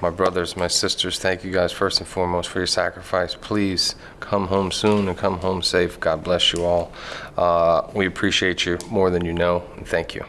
My brothers, my sisters, thank you guys first and foremost for your sacrifice. Please come home soon and come home safe. God bless you all. Uh, we appreciate you more than you know, and thank you.